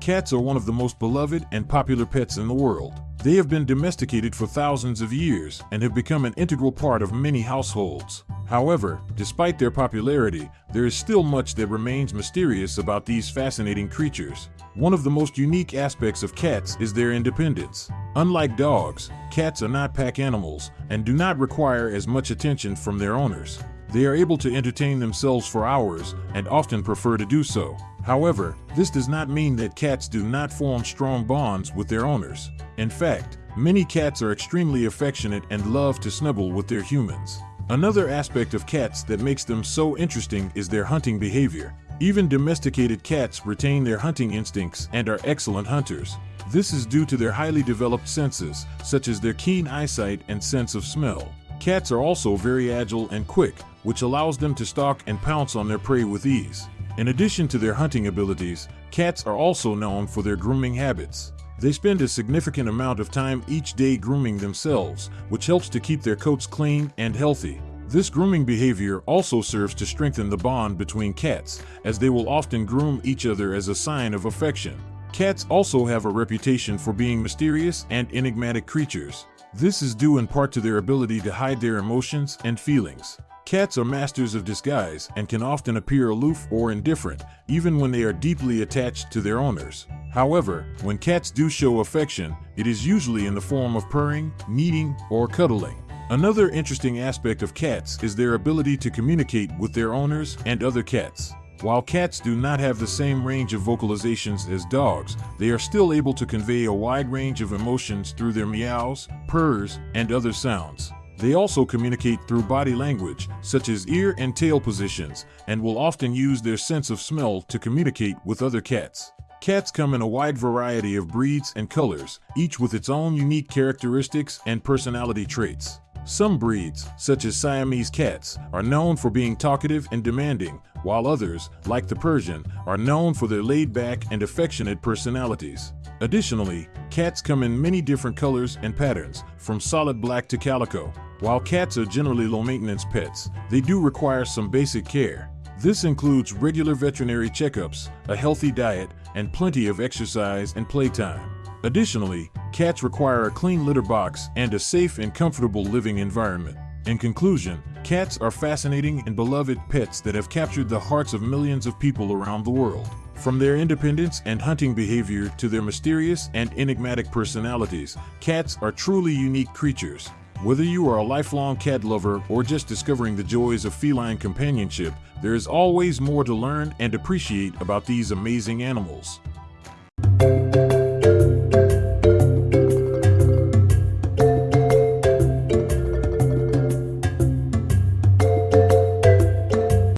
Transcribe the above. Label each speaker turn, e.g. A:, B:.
A: Cats are one of the most beloved and popular pets in the world. They have been domesticated for thousands of years and have become an integral part of many households. However, despite their popularity, there is still much that remains mysterious about these fascinating creatures. One of the most unique aspects of cats is their independence. Unlike dogs, cats are not pack animals and do not require as much attention from their owners. They are able to entertain themselves for hours and often prefer to do so. However, this does not mean that cats do not form strong bonds with their owners. In fact, many cats are extremely affectionate and love to snuggle with their humans. Another aspect of cats that makes them so interesting is their hunting behavior. Even domesticated cats retain their hunting instincts and are excellent hunters. This is due to their highly developed senses, such as their keen eyesight and sense of smell. Cats are also very agile and quick, which allows them to stalk and pounce on their prey with ease. In addition to their hunting abilities, cats are also known for their grooming habits. They spend a significant amount of time each day grooming themselves, which helps to keep their coats clean and healthy. This grooming behavior also serves to strengthen the bond between cats, as they will often groom each other as a sign of affection. Cats also have a reputation for being mysterious and enigmatic creatures. This is due in part to their ability to hide their emotions and feelings. Cats are masters of disguise and can often appear aloof or indifferent, even when they are deeply attached to their owners. However, when cats do show affection, it is usually in the form of purring, kneading, or cuddling. Another interesting aspect of cats is their ability to communicate with their owners and other cats. While cats do not have the same range of vocalizations as dogs, they are still able to convey a wide range of emotions through their meows, purrs, and other sounds. They also communicate through body language, such as ear and tail positions, and will often use their sense of smell to communicate with other cats. Cats come in a wide variety of breeds and colors, each with its own unique characteristics and personality traits. Some breeds, such as Siamese cats, are known for being talkative and demanding, while others, like the Persian, are known for their laid-back and affectionate personalities. Additionally, cats come in many different colors and patterns, from solid black to calico. While cats are generally low-maintenance pets, they do require some basic care. This includes regular veterinary checkups, a healthy diet, and plenty of exercise and playtime. Additionally, cats require a clean litter box and a safe and comfortable living environment. In conclusion, cats are fascinating and beloved pets that have captured the hearts of millions of people around the world. From their independence and hunting behavior to their mysterious and enigmatic personalities, cats are truly unique creatures. Whether you are a lifelong cat lover or just discovering the joys of feline companionship, there is always more to learn and appreciate about these amazing animals.